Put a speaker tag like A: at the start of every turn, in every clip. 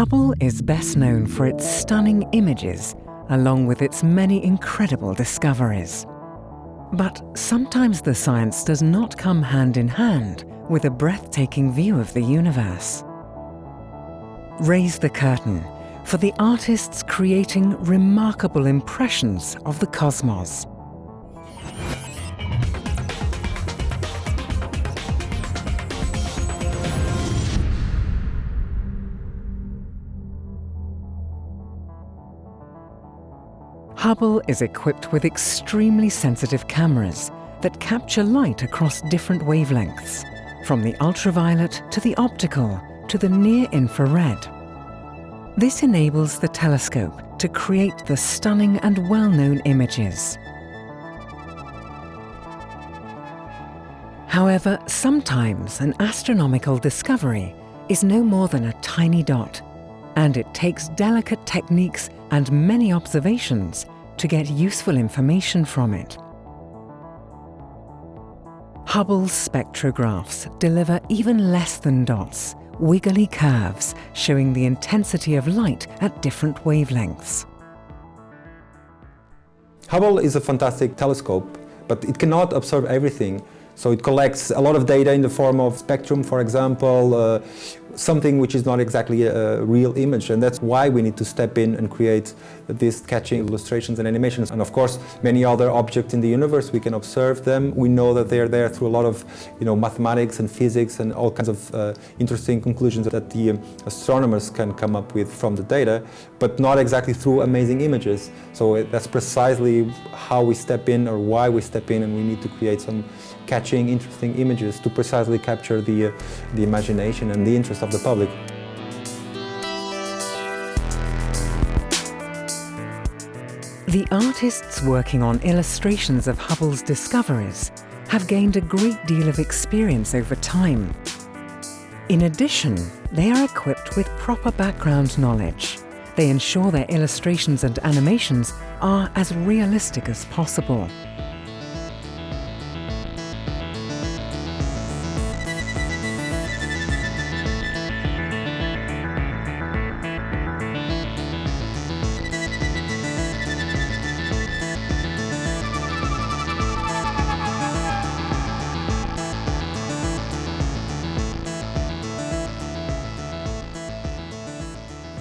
A: Hubble is best known for its stunning images, along with its many incredible discoveries. But sometimes the science does not come hand in hand with a breathtaking view of the universe. Raise the curtain for the artists creating remarkable impressions of the cosmos. Hubble is equipped with extremely sensitive cameras that capture light across different wavelengths, from the ultraviolet to the optical to the near-infrared. This enables the telescope to create the stunning and well-known images. However, sometimes an astronomical discovery is no more than a tiny dot, and it takes delicate techniques and many observations to get useful information from it. Hubble's spectrographs deliver even less than dots, wiggly curves showing the intensity of light at different wavelengths.
B: Hubble is a fantastic telescope, but it cannot observe everything. So it collects a lot of data in the form of spectrum, for example, uh, something which is not exactly a real image and that's why we need to step in and create these catching illustrations and animations. And of course many other objects in the universe we can observe them. We know that they are there through a lot of you know mathematics and physics and all kinds of uh, interesting conclusions that the um, astronomers can come up with from the data but not exactly through amazing images. So that's precisely how we step in or why we step in and we need to create some catching interesting images to precisely capture the uh, the imagination and the interest of the public.
A: The artists working on illustrations of Hubble's discoveries have gained a great deal of experience over time. In addition, they are equipped with proper background knowledge. They ensure their illustrations and animations are as realistic as possible.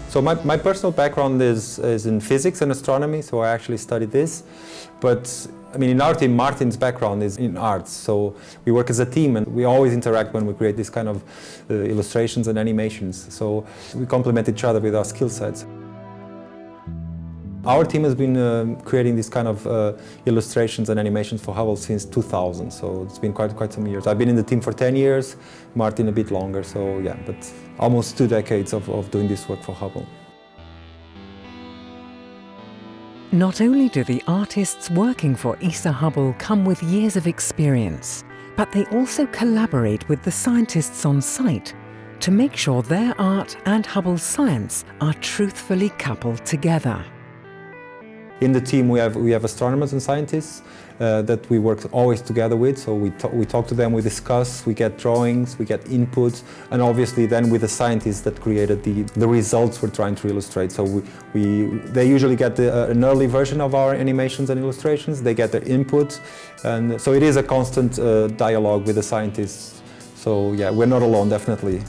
B: So my, my personal background is, is in physics and astronomy, so I actually studied this. But I mean, in our team, Martin's background is in arts, so we work as a team and we always interact when we create these kind of uh, illustrations and animations. So we complement each other with our skill sets. Our team has been uh, creating these kind of uh, illustrations and animations for Hubble since 2000, so it's been quite, quite some years. I've been in the team for 10 years, Martin a bit longer, so yeah, but almost two decades of, of doing this work for Hubble.
A: Not only do the artists working for ESA Hubble come with years of experience, but they also collaborate with the scientists on site to make sure their art and Hubble's science are truthfully coupled together.
B: In the team we have, we have astronomers and scientists uh, that we work always together with, so we, we talk to them, we discuss, we get drawings, we get inputs, and obviously then with the scientists that created the, the results we're trying to illustrate. So we, we they usually get the, uh, an early version of our animations and illustrations, they get their input, and so it is a constant uh, dialogue with the scientists. So yeah, we're not alone, definitely.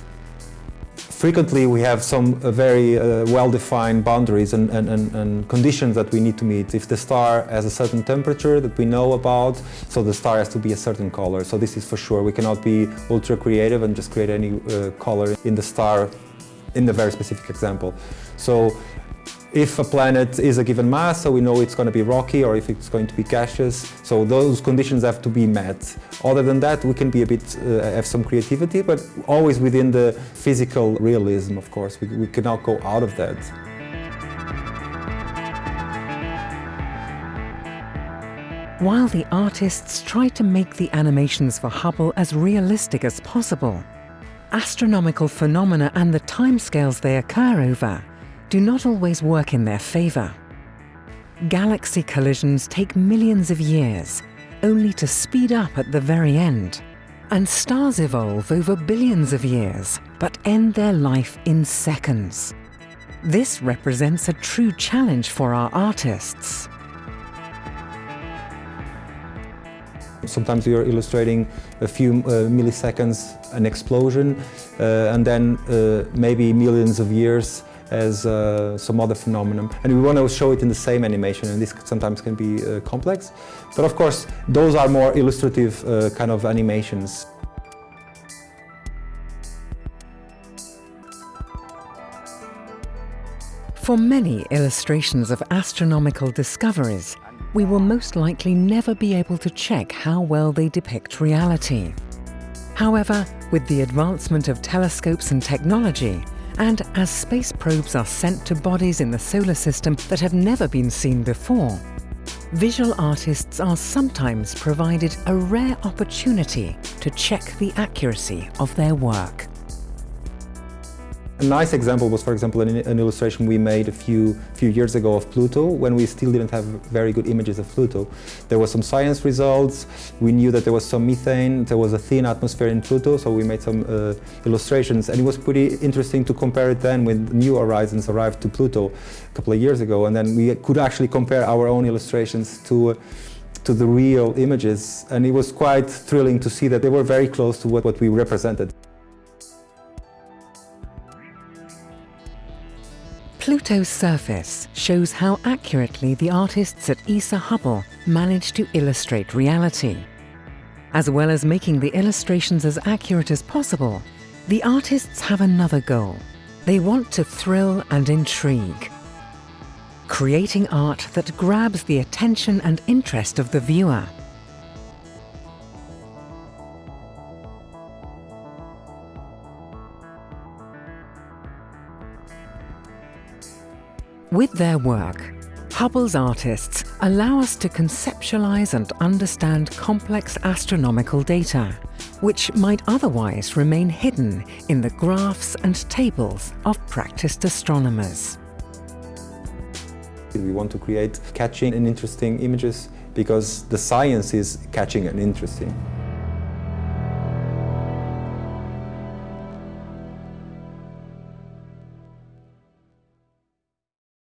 B: Frequently we have some uh, very uh, well-defined boundaries and, and, and, and, conditions that we need to meet. If the star has a certain temperature that we know about, so the star has to be a certain color. So this is for sure. We cannot be ultra creative and just create any uh, color in the star in the very specific example. So if a planet is a given mass, so we know it's going to be rocky or if it's going to be gaseous. So those conditions have to be met. Other than that, we can be a bit, uh, have some creativity, but always within the physical realism, of course. We, we cannot go out of that.
A: While the artists try to make the animations for Hubble as realistic as possible, astronomical phenomena and the timescales they occur over do not always work in their favour. Galaxy collisions take millions of years, only to speed up at the very end. And stars evolve over billions of years, but end their life in seconds. This represents a true challenge for our artists.
B: Sometimes you're illustrating a few uh, milliseconds, an explosion, uh, and then uh, maybe millions of years as uh, some other phenomenon. And we want to show it in the same animation, and this sometimes can be uh, complex. But of course, those are more illustrative uh, kind of animations.
A: For many illustrations of astronomical discoveries, we will most likely never be able to check how well they depict reality. However, with the advancement of telescopes and technology, and as space probes are sent to bodies in the solar system that have never been seen before, visual artists are sometimes provided a rare opportunity to check the accuracy of their work.
B: A nice example was, for example, an, an, illustration we made a few, few years ago of Pluto when we still didn't have very good images of Pluto. There were some science results, we knew that there was some methane, there was a thin atmosphere in Pluto, so we made some uh, illustrations. And it was pretty interesting to compare it then when New Horizons arrived to Pluto a couple of years ago. And then we could actually compare our own illustrations to uh, to the real images. And it was quite thrilling to see that they were very close to what, what we represented.
A: Pluto's surface shows how accurately the artists at ESA Hubble managed to illustrate reality. As well as making the illustrations as accurate as possible, the artists have another goal. They want to thrill and intrigue. Creating art that grabs the attention and interest of the viewer. With their work, Hubble's artists allow us to conceptualize and understand complex astronomical data, which might otherwise remain hidden in the graphs and tables of practiced astronomers.
B: We want to create catching and interesting images because the science is catching and interesting.